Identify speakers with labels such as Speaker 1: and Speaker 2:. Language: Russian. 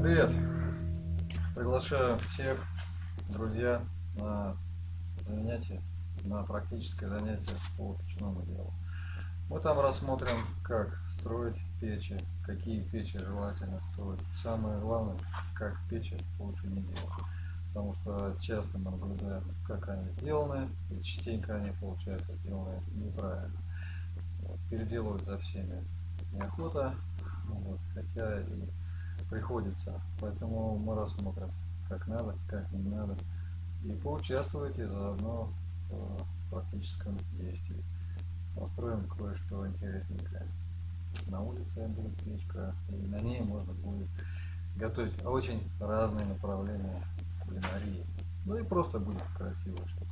Speaker 1: Привет! Приглашаю всех, друзья, на занятие, на практическое занятие по печному делу. Мы там рассмотрим, как строить печи, какие печи желательно строить. Самое главное, как печи лучше не делать. Потому что часто мы наблюдаем, как они сделаны, и частенько они получаются сделаны неправильно. Переделывать за всеми неохота, вот, хотя и приходится. Поэтому мы рассмотрим, как надо, как не надо. И поучаствуйте заодно в практическом действии. Построим кое-что интересненькое. На улице будет и на ней можно будет готовить очень разные направления кулинарии. Ну и просто будет красиво, чтобы